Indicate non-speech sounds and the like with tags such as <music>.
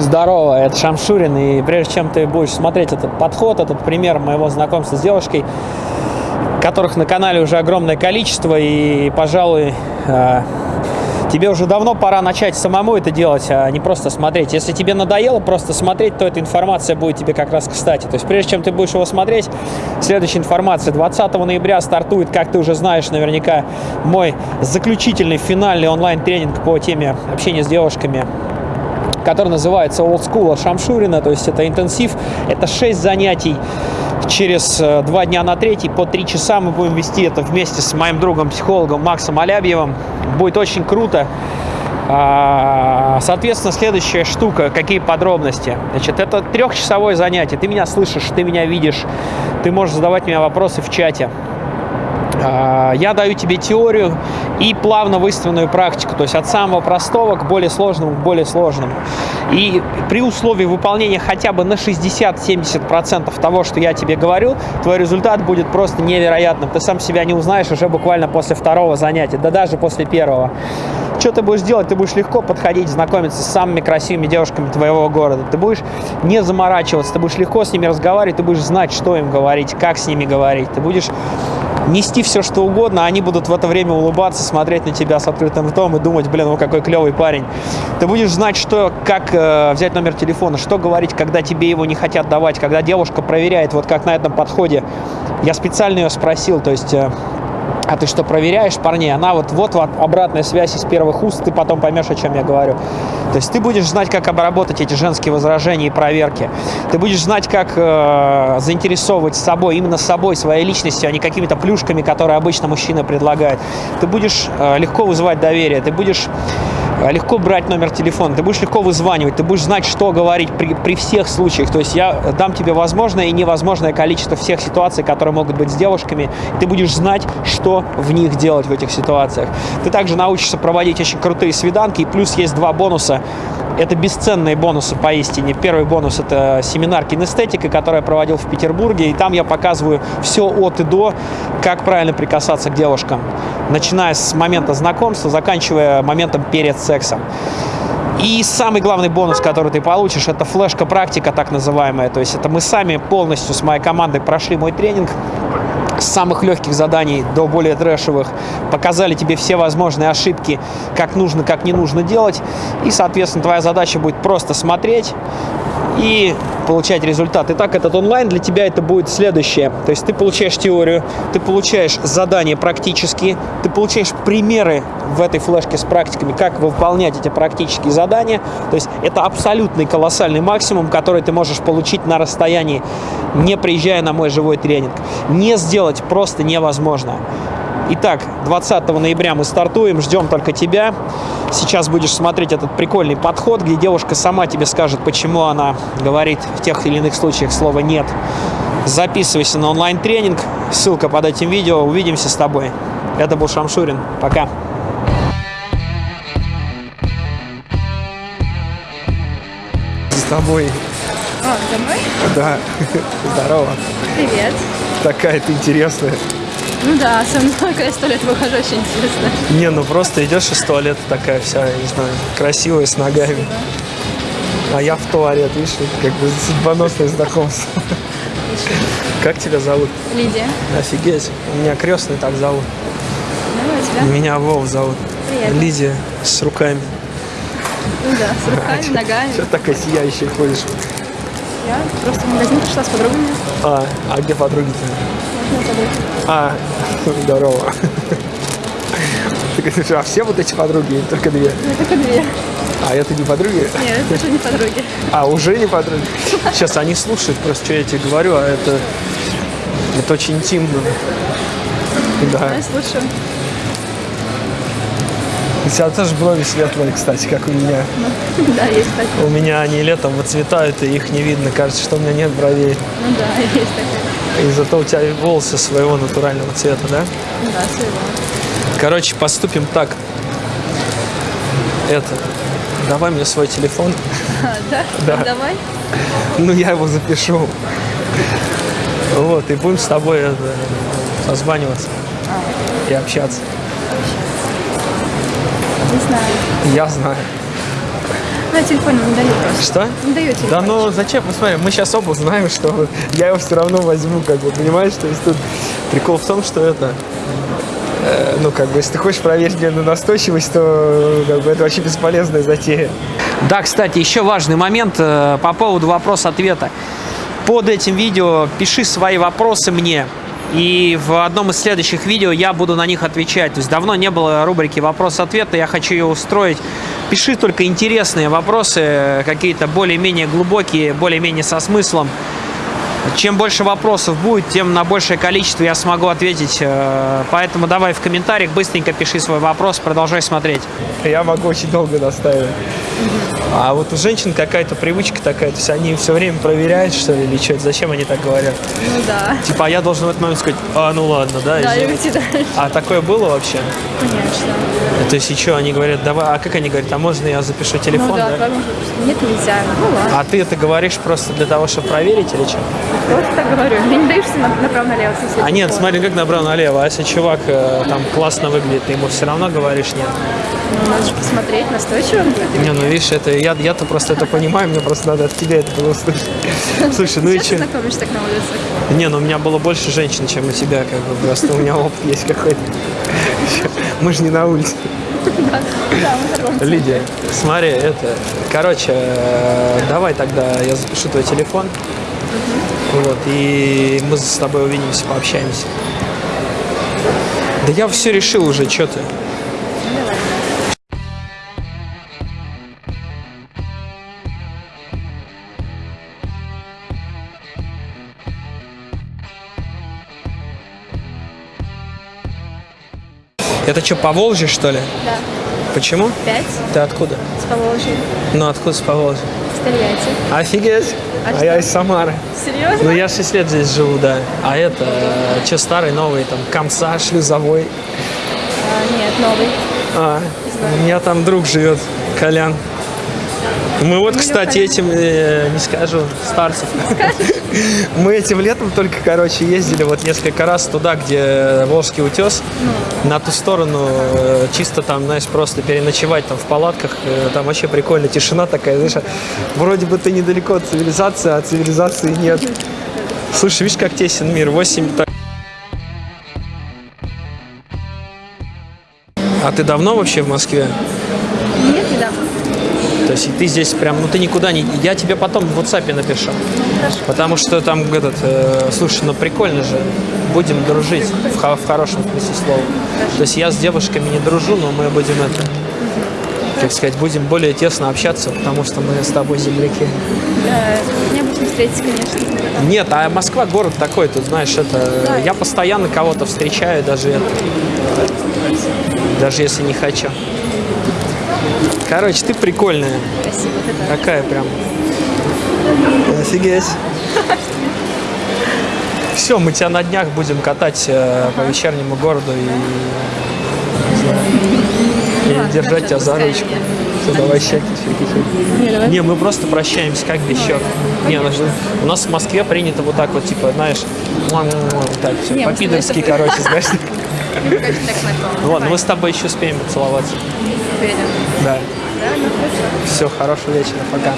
Здорово, это Шамшурин, и прежде чем ты будешь смотреть этот подход, этот пример моего знакомства с девушкой, которых на канале уже огромное количество, и, пожалуй, э, тебе уже давно пора начать самому это делать, а не просто смотреть. Если тебе надоело просто смотреть, то эта информация будет тебе как раз кстати. То есть прежде чем ты будешь его смотреть, следующая информация. 20 ноября стартует, как ты уже знаешь наверняка, мой заключительный финальный онлайн-тренинг по теме общения с девушками который называется Old от Шамшурина, то есть это интенсив, это 6 занятий через э, два дня на третий по три часа мы будем вести это вместе с моим другом-психологом Максом Алябьевым. Будет очень круто. А, соответственно, следующая штука, какие подробности. Значит, это трехчасовое занятие. Ты меня слышишь, ты меня видишь, ты можешь задавать мне вопросы в чате. А, я даю тебе теорию и плавно выстроенную практику, то есть от самого простого к более сложному, к более сложному. И при условии выполнения хотя бы на 60-70% того, что я тебе говорю, твой результат будет просто невероятным. Ты сам себя не узнаешь уже буквально после второго занятия, да даже после первого. Что ты будешь делать? Ты будешь легко подходить, знакомиться с самыми красивыми девушками твоего города. Ты будешь не заморачиваться, ты будешь легко с ними разговаривать, ты будешь знать, что им говорить, как с ними говорить. Ты будешь нести все, что угодно, а они будут в это время улыбаться, смотреть на тебя с открытым ртом и думать, блин, ну какой клевый парень. Ты будешь знать, что, как э, взять номер телефона, что говорить, когда тебе его не хотят давать, когда девушка проверяет, вот как на этом подходе. Я специально ее спросил, то есть... Э, а ты что, проверяешь парней? Она вот, вот, обратная связь из первых уст, ты потом поймешь, о чем я говорю. То есть ты будешь знать, как обработать эти женские возражения и проверки. Ты будешь знать, как э, заинтересовывать собой, именно собой, своей личностью, а не какими-то плюшками, которые обычно мужчина предлагает. Ты будешь э, легко вызывать доверие, ты будешь легко брать номер телефона, ты будешь легко вызванивать, ты будешь знать, что говорить при, при всех случаях. То есть я дам тебе возможное и невозможное количество всех ситуаций, которые могут быть с девушками. Ты будешь знать, что в них делать в этих ситуациях. Ты также научишься проводить очень крутые свиданки, и плюс есть два бонуса. Это бесценные бонусы поистине. Первый бонус – это семинар кинестетика, который я проводил в Петербурге, и там я показываю все от и до, как правильно прикасаться к девушкам, начиная с момента знакомства, заканчивая моментом перед сексом. И самый главный бонус, который ты получишь, это флешка-практика так называемая. То есть это мы сами полностью с моей командой прошли мой тренинг, с самых легких заданий до более трэшевых, показали тебе все возможные ошибки, как нужно, как не нужно делать. И, соответственно, твоя задача будет просто смотреть и получать результат. Итак, этот онлайн для тебя это будет следующее. То есть ты получаешь теорию, ты получаешь задания практические, ты получаешь примеры в этой флешке с практиками, как выполнять эти практические задания. То есть это абсолютный колоссальный максимум, который ты можешь получить на расстоянии, не приезжая на мой живой тренинг. Не сделать просто невозможно. Итак, 20 ноября мы стартуем, ждем только тебя. Сейчас будешь смотреть этот прикольный подход, где девушка сама тебе скажет, почему она говорит в тех или иных случаях слово «нет». Записывайся на онлайн-тренинг, ссылка под этим видео. Увидимся с тобой. Это был Шамшурин. Пока. С тобой. А, домой? Да. Здорово. Привет. Такая ты интересная. Ну да, со мной, когда я сто лет выхожу, очень интересно. Не, ну просто идешь из туалета такая вся, не знаю, красивая, с ногами. А я в туалет, видишь, как бы судьбоносное знакомство. Как тебя зовут? Лидия. Офигеть. Меня крестный так зовут. А тебя? Меня Вов зовут. Приятно. Лидия с руками. Ну да, с руками, <laughs> ногами. Что такая сияющая ходишь? Я просто в магазин пришла с подругами. А, а где подруги-то? А, здорово. Ты а все вот эти подруги или только две? Ну, только две. А это не подруги? Нет, это уже не подруги. А, уже не подруги? Сейчас они слушают просто, что я тебе говорю, а это, это очень интимно. Да. Я слушаю. У тебя тоже брови светлые, кстати, как у меня. Да, есть такое. У меня они летом выцветают, и их не видно. Кажется, что у меня нет бровей. Ну да, <laughs> есть такое. И зато у тебя волосы своего натурального цвета, да? Да, своего. Короче, поступим так. Это, давай мне свой телефон. А, <laughs> да? Да. Давай. Ну, я его запишу. Вот, и будем с тобой это, созваниваться и общаться. Не знаю. Я знаю. Ну, я телефон не даю просто. Что? Не даю телефон. Да ну зачем? Посмотри, мы сейчас оба знаем, что я его все равно возьму, как бы, понимаешь? То есть тут прикол в том, что это... э, ну, как бы, если ты хочешь проверить мне на настойчивость, то как бы, это вообще бесполезная затея. Да, кстати, еще важный момент э, по поводу вопрос-ответа. Под этим видео пиши свои вопросы мне, и в одном из следующих видео я буду на них отвечать. То есть давно не было рубрики вопрос-ответ, я хочу ее устроить. Пиши только интересные вопросы, какие-то более-менее глубокие, более-менее со смыслом. Чем больше вопросов будет, тем на большее количество я смогу ответить. Э, Поэтому давай в комментариях быстренько пиши свой вопрос, продолжай смотреть. Я могу очень долго настаивать. А вот у женщин какая-то привычка такая, то есть они все время проверяют, что ли, или что, зачем они так говорят? Ну да. Типа, а я должен в этот момент сказать, а, ну ладно, да, Да, и извини». уйти дальше. А такое было вообще? Конечно. То есть еще они говорят, давай, а как они говорят, а можно я запишу телефон, ну да, да? Нет, нельзя. Ну ладно. А ты это говоришь просто для того, чтобы проверить или что? Просто так говорю. Я не даешься на- направо-налево. А нет, смотри, как направо-налево. А если чувак э, там классно выглядит, ты ему все равно говоришь нет? Ну, надо же посмотреть, настойчиво. Не, ну видишь, это я, я-то просто это понимаю, мне просто надо от тебя это было услышать. <laughs> Слушай, ну и что? знакомишься так на улице. Не, ну у меня было больше женщин, чем у тебя, как бы просто у меня опыт есть какой-то. Мы же не на улице. Лидия, смотри, это, короче, э, давай тогда я запишу твой телефон, вот, и мы с тобой увидимся, пообщаемся. Да я все решил уже, что ты? Это что, по Волжье, что ли? Да. Почему? Пять. Ты откуда? С Поволжья. Ну, откуда с Поволжья? С Тольятти. Офигеть! А А, я из Самары. Серьезно? Ну, я 6 лет здесь живу, да. А это, что старый, новый, там, Комса, Шлюзовой. А, нет, новый. А, у меня там друг живет, Колян. Мы вот, кстати, этим, э, не скажу, старцев. Мы этим летом только, короче, ездили вот несколько раз туда, где Волжский утес, на ту сторону, э, чисто там, знаешь, просто переночевать там в палатках, э, там вообще прикольно, тишина такая, знаешь, вроде бы ты недалеко от цивилизации, а цивилизации нет. Слушай, видишь, как тесен мир, 8... А ты давно вообще в Москве? То есть ты здесь прям, ну ты никуда не... Я тебе потом в WhatsApp напишу. Потому что там этот... э, слушай, ну прикольно же. Будем дружить в, хо- в хорошем смысле слова. То есть я с девушками не дружу, но мы будем это... Как сказать, будем более тесно общаться, потому что мы с тобой земляки. Да, необычно встретиться, конечно. Нет, а Москва город такой, тут знаешь, это... Я постоянно кого-то встречаю, даже это... Даже если не хочу. Короче, ты прикольная. Спасибо. Ты тоже. Какая прям. Офигеть. Все, мы тебя на днях будем катать э, по вечернему городу и, знаю, и держать тебя за ручку. Всё, давай щеки, щеки, щеки. Не, мы просто прощаемся, как без щек. Не, ну, у нас в Москве принято вот так вот, типа, знаешь, так все, по-пидорски, короче, знаешь. Ну ладно, мы с тобой еще успеем поцеловаться. Уверен. Да. Да, ну хорошо. Все, хорошего вечера, пока.